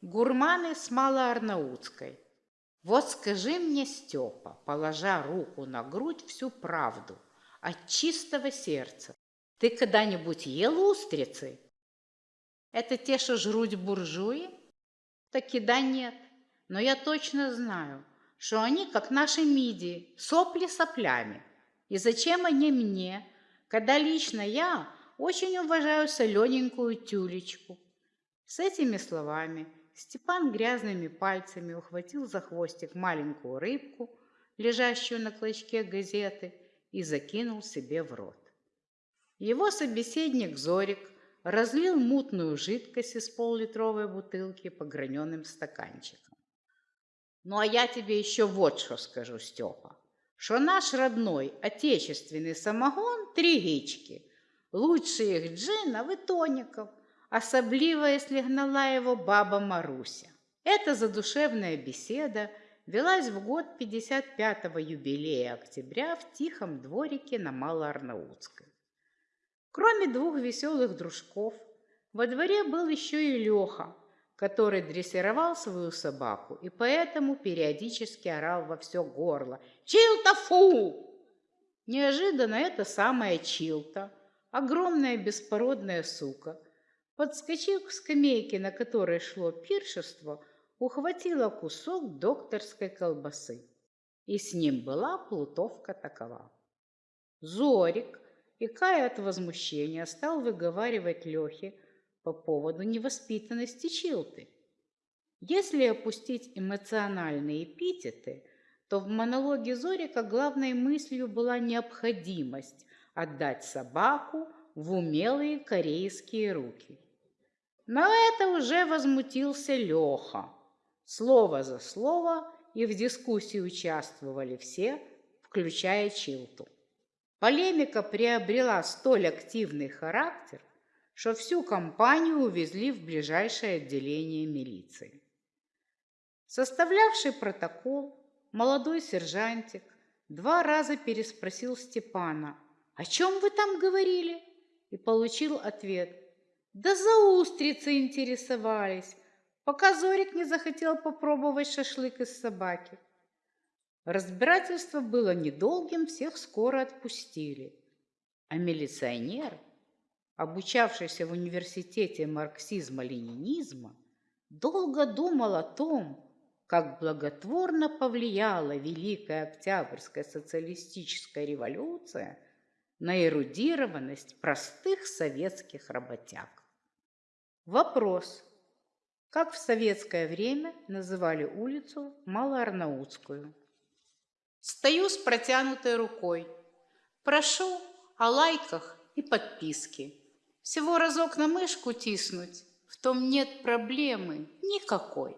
Гурманы с Малоарнаутской. Вот скажи мне, Степа, положа руку на грудь всю правду, от чистого сердца, ты когда-нибудь ел устрицы? Это те, что жрут буржуи? Таки да нет, но я точно знаю, что они, как наши мидии, сопли соплями. И зачем они мне, когда лично я очень уважаю солененькую тюлечку? С этими словами Степан грязными пальцами ухватил за хвостик маленькую рыбку, лежащую на клочке газеты, и закинул себе в рот. Его собеседник Зорик разлил мутную жидкость из поллитровой бутылки по граненым стаканчикам. Ну, а я тебе еще вот что скажу, Степа, что наш родной отечественный самогон – три гички, лучше их джинов и тоников – особливо, если гнала его баба Маруся. Эта задушевная беседа велась в год 55-го юбилея октября в тихом дворике на Малоарнаутской. Кроме двух веселых дружков, во дворе был еще и Леха, который дрессировал свою собаку и поэтому периодически орал во все горло «Чилта фу!». Неожиданно эта самая Чилта, огромная беспородная сука, Подскочив к скамейке, на которой шло пиршество, ухватила кусок докторской колбасы. И с ним была плутовка такова. Зорик, икая от возмущения, стал выговаривать Лехе по поводу невоспитанности Чилты. Если опустить эмоциональные эпитеты, то в монологе Зорика главной мыслью была необходимость отдать собаку в умелые корейские руки. На это уже возмутился Леха. Слово за слово, и в дискуссии участвовали все, включая Чилту. Полемика приобрела столь активный характер, что всю компанию увезли в ближайшее отделение милиции. Составлявший протокол, молодой сержантик два раза переспросил Степана, «О чем вы там говорили?» и получил ответ – да за устрицы интересовались, пока Зорик не захотел попробовать шашлык из собаки. Разбирательство было недолгим, всех скоро отпустили. А милиционер, обучавшийся в университете марксизма-ленинизма, долго думал о том, как благотворно повлияла Великая Октябрьская социалистическая революция на эрудированность простых советских работяг. Вопрос. Как в советское время называли улицу Малоарнаутскую? Стою с протянутой рукой. Прошу о лайках и подписке. Всего разок на мышку тиснуть, в том нет проблемы никакой.